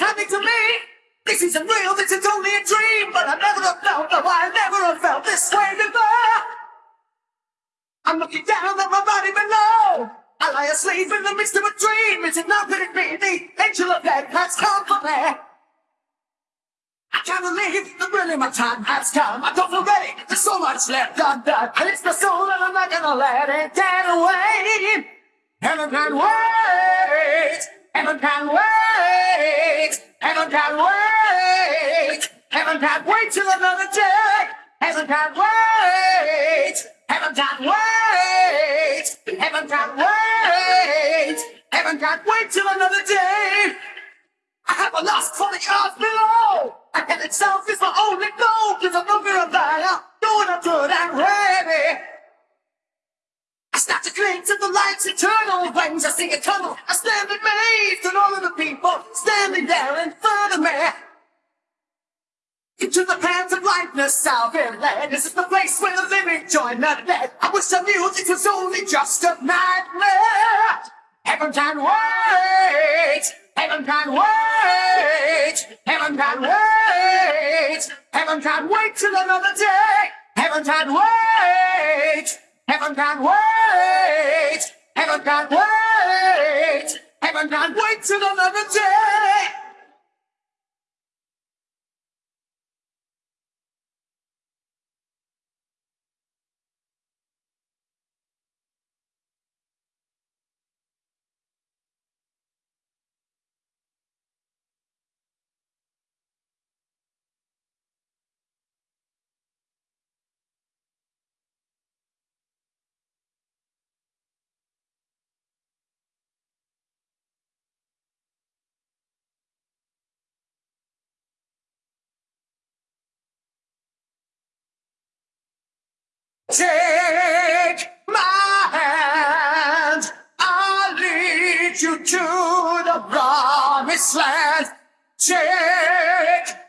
nothing to me. This isn't real, this is only a dream. But I never have felt, no, I never have felt this way before. I'm looking down at my body below. I lie asleep in the midst of a dream. Is it not that it be the angel of death has come for me? I can't believe that really my time has come. I don't feel ready. There's so much left undone. And it's the soul and I'm not gonna let it get away. Heaven can wait. Heaven can wait. Heaven can wait. Heaven can't wait till another day. Heaven can't wait. Heaven can't wait. Heaven can't wait. Heaven can't wait till another day. I have a lust for the earth below. And itself is my only goal. Cause I'm looking at that. Doing a good and ready. I to the light's eternal wings. I see a tunnel. I stand amazed at all of the people standing there in front of me. Into the paths of lightness been led. This is the place where the living join the dead. I wish I knew this was only just a nightmare. Heaven can wait. Heaven can wait. Heaven can wait. Heaven can wait till another day. Heaven can wait. Heaven can wait. Heaven can wait. Heaven can wait till another day. Take my hand, I'll lead you to the promised land. Take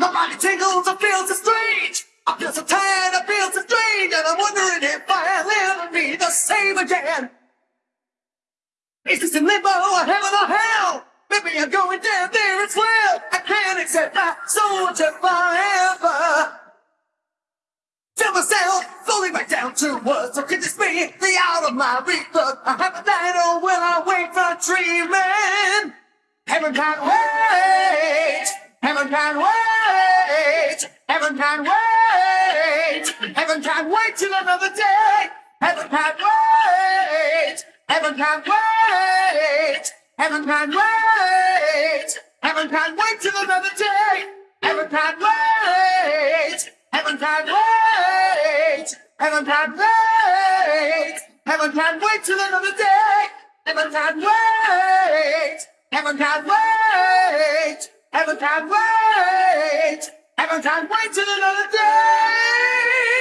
My body tingles, I feel so strange. I feel so tired, I feel so strange, and I'm wondering if I'll ever be the same again. Is this limbo or heaven or hell? Maybe I'm going down there as well. I can't accept my. Tell myself, back down to words. So could this be the out of my rebirth? I have a night or will I wait? Heaven can't wait. Heaven can't wait. Wait. Heaven can't wait. Heaven can't wait till another day. Heaven can't wait. Heaven can't wait. Heaven can't wait. Heaven can't wait till another day. Heaven can't wait. Heaven can't wait. Heaven can't wait. Heaven can't wait till another day. Heaven can't wait. Heaven can't wait. Heaven can't wait. Heaven can't wait till another day.